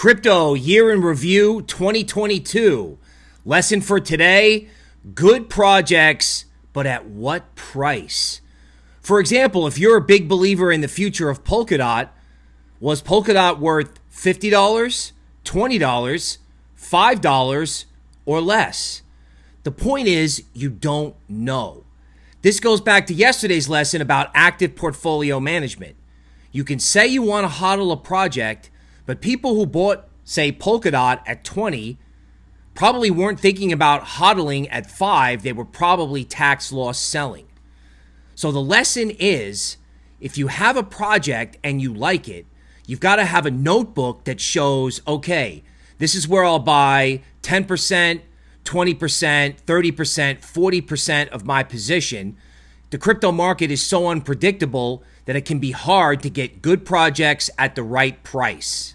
Crypto Year in Review 2022. Lesson for today good projects, but at what price? For example, if you're a big believer in the future of Polkadot, was Polkadot worth $50, $20, $5, or less? The point is, you don't know. This goes back to yesterday's lesson about active portfolio management. You can say you want to hodl a project, but people who bought, say, Polkadot at 20 probably weren't thinking about hodling at 5. They were probably tax loss selling. So the lesson is if you have a project and you like it, you've got to have a notebook that shows, okay, this is where I'll buy 10%, 20%, 30%, 40% of my position. The crypto market is so unpredictable that it can be hard to get good projects at the right price.